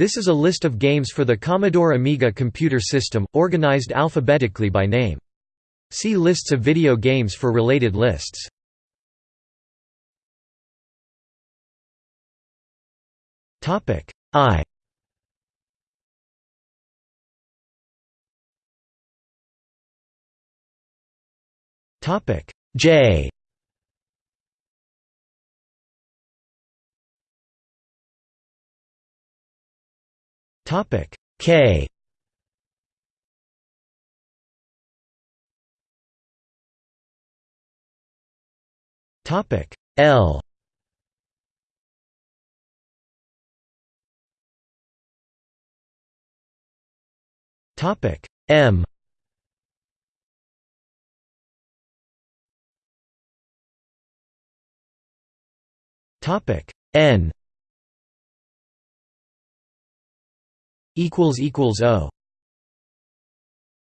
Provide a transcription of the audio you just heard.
This is a list of games for the Commodore Amiga computer system, organized alphabetically by name. See lists of video games for related lists. Topic I Topic J Topic K. Topic L. Topic M. Topic N equals equals O